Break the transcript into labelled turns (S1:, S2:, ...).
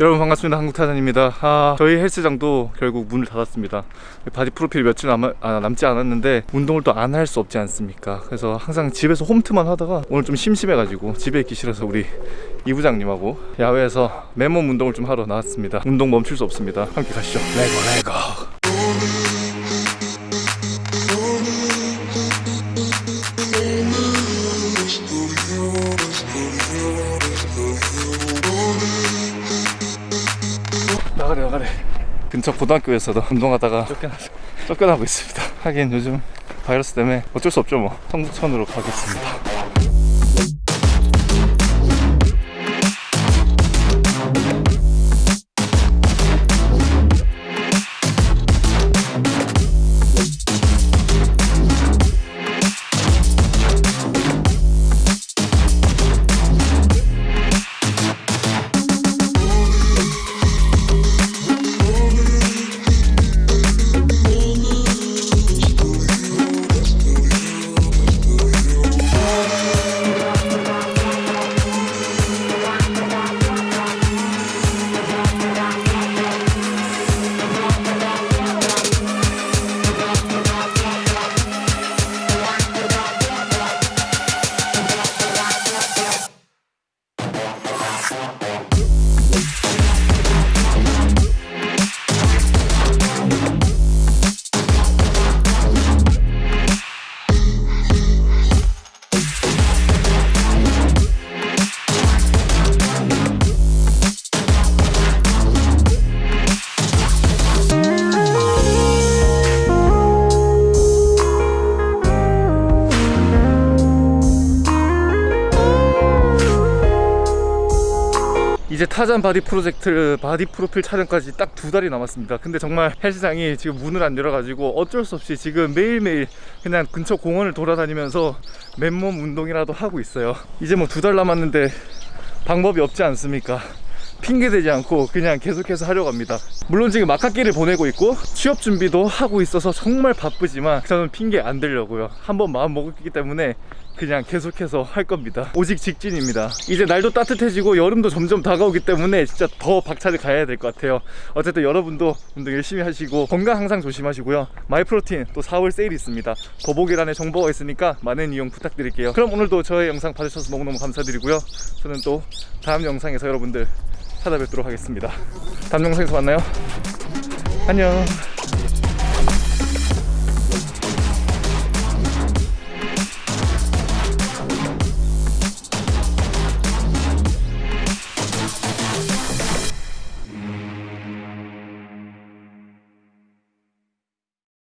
S1: 여러분 반갑습니다. 한국타잔입니다. 아, 저희 헬스장도 결국 문을 닫았습니다. 바디 프로필 며칠 남, 아, 남지 않았는데 운동을 또 안 할 수 없지 않습니까? 그래서 항상 집에서 홈트만 하다가 오늘 좀 심심해가지고 집에 있기 싫어서 우리 이 부장님하고 야외에서 맨몸 운동을 좀 하러 나왔습니다. 운동 멈출 수 없습니다. 함께 가시죠. Let's go let's go 나가래 나가래. 근처 고등학교에서도 운동하다가 쫓겨나, 쫓겨나고 있습니다. 하긴 요즘 바이러스 때문에 어쩔 수 없죠 뭐. 성북천으로 가겠습니다 이제 타잔 바디 프로젝트 바디 프로필 촬영까지 딱 두 달이 남았습니다. 근데 정말 헬스장이 지금 문을 안 열어가지고 어쩔 수 없이 지금 매일매일 그냥 근처 공원을 돌아다니면서 맨몸 운동이라도 하고 있어요. 이제 뭐 두 달 남았는데 방법이 없지 않습니까 핑계 대지 않고 그냥 계속해서 하려고 합니다. 물론 지금 막학기를 보내고 있고 취업 준비도 하고 있어서 정말 바쁘지만 저는 핑계 안 대려고요. 한번 마음 먹었기 때문에 그냥 계속해서 할 겁니다. 오직 직진입니다. 이제 날도 따뜻해지고 여름도 점점 다가오기 때문에 진짜 더 박차를 가야 될 것 같아요. 어쨌든 여러분도 운동 열심히 하시고 건강 항상 조심하시고요. 마이프로틴 또 4월 세일 있습니다. 더보기란에 정보가 있으니까 많은 이용 부탁드릴게요. 그럼 오늘도 저의 영상 봐주셔서 너무너무 감사드리고요. 저는 또 다음 영상에서 여러분들 찾아뵙도록 하겠습니다. 다음 영상에서 만나요. 안녕